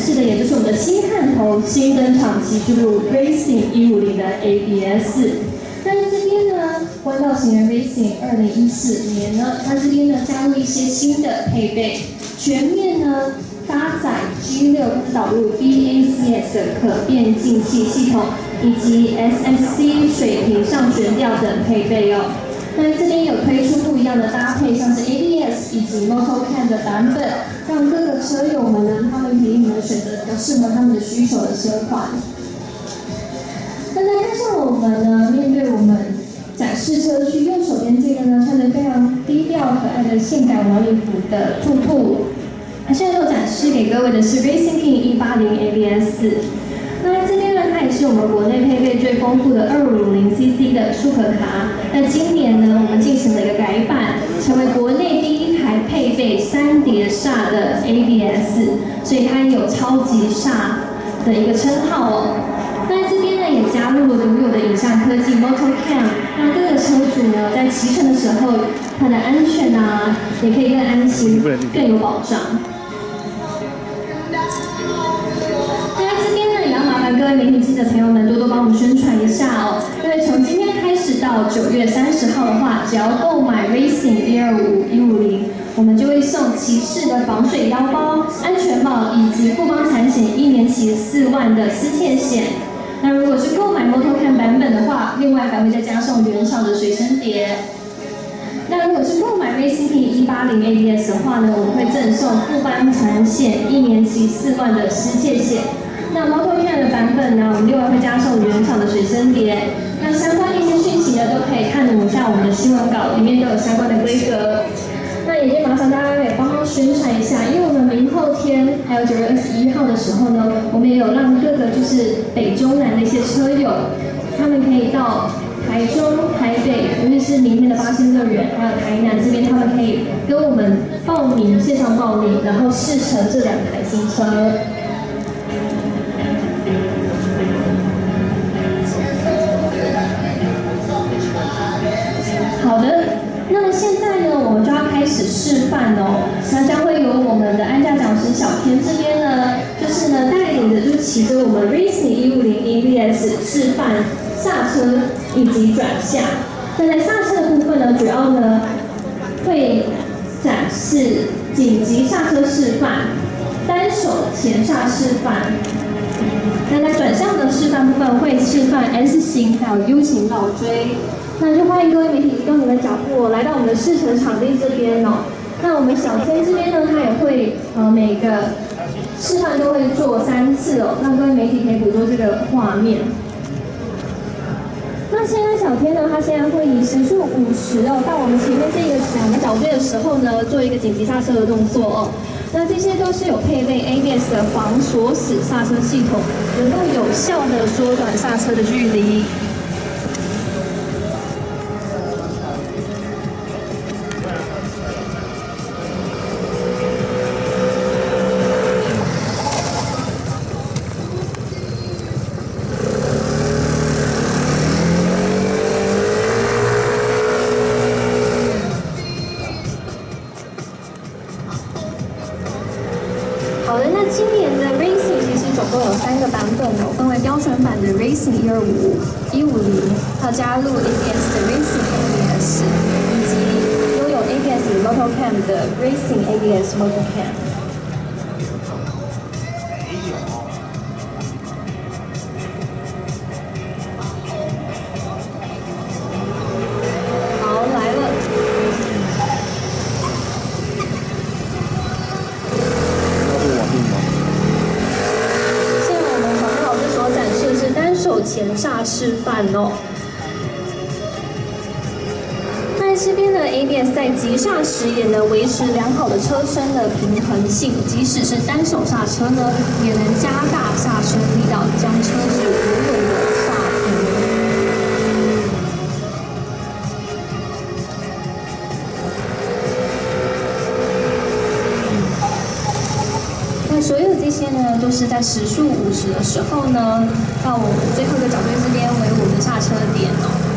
示的，也就是我们的新探头、新登场旗之路 Racing 一五零的 ABS。那这边呢，弯道型的 Racing 二零一四年呢，它这边呢加入一些新的配备，全面呢搭载 G 六导入 BACS 的可变进气系统，以及 SSC 水平上悬吊等配备哦。那这边有推出不一样的搭配，像是 ABS 以及 MotoCam 的版本，让各个车友们适合他们的需求的车款。那再看向我们呢，面对我们展示车区右手边这个呢，穿着非常低调可爱的性感晚礼服的兔兔。那现在要展示给各位的是 Racing King 180 ABS。那这边呢，它也是我们国内配备最丰富的二五零 CC 的舒可卡。那今年呢，我们进行了一个改版，成为国内第一配备三碟刹的 ABS，所以它有超级刹的一个称号哦。那这边呢，也加入了独有的影像科技 MotoCam，那各个车主呢在骑乘的时候，它的安全啊，也可以更安心、更有保障。各位媒体记者朋友们，多多帮我们宣传一下哦！因为从今天开始到九月三十号的话，只要购买 Racing 一二五一五零，我们就会送骑士的防水腰包、安全帽以及富邦产险一年期四万的私窃险。那如果是购买 MotoCam 版本的话，另外还会再加送原厂的随身碟。那如果是购买 Racing 一八零 ABS 的话呢，我们会赠送富邦产险一年期四万的私窃险。那 MotoCam 的版本呢，我们另外会加送原厂的水声碟。那相关的一些讯息呢，都可以看一下我们的新闻稿，里面都有相关的规格。那也就麻烦大家也帮忙宣传一下，因为我们明后天还有九月二十一号的时候呢，我们也有让各个就是北中南的一些车友，他们可以到台中、台北，尤其是明天的八仙乐园，还有台南这边，他们可以跟我们报名线上报名，然后试乘这两台新车。好的，那么现在，我们就要开始示范哦。那将会由我们的安驾讲师小天这边呢，就是呢带领着，就骑着我们 Racing 一五零 ABS 示范刹车以及转向。那在刹车的部分呢，主要呢会展示紧急刹车示范、单手前刹示范。那在转向的示范部分会示范 S 型还有 U 型倒锥。那就欢迎各位媒体移动你们脚步，来到我们的试乘场地这边哦。那我们小天这边呢，他也会呃每个示范都会做三次哦，让各位媒体可以捕捉这个画面。那现在小天呢，他现在会以时速五十哦，到我们前面这个两个角队的时候呢，做一个紧急刹车的动作哦。那这些都是有配备 ABS 的防锁死刹车系统，能够有效的缩短刹车的距离。分为标准版的 Racing 一二五、一五零，还有加入 ABS 的 Racing ABS，以及拥有 ABS MotorCam 的 Racing ABS MotorCam。人刹示范哦。那这边的 ABS 在急刹时也能维持良好的车身的平衡性，即使是单手刹车呢，也能加大刹车力道，将车子稳稳所有这些呢，都是在时速五十的时候呢，到我们最后一个角度这边为我们的下车点哦。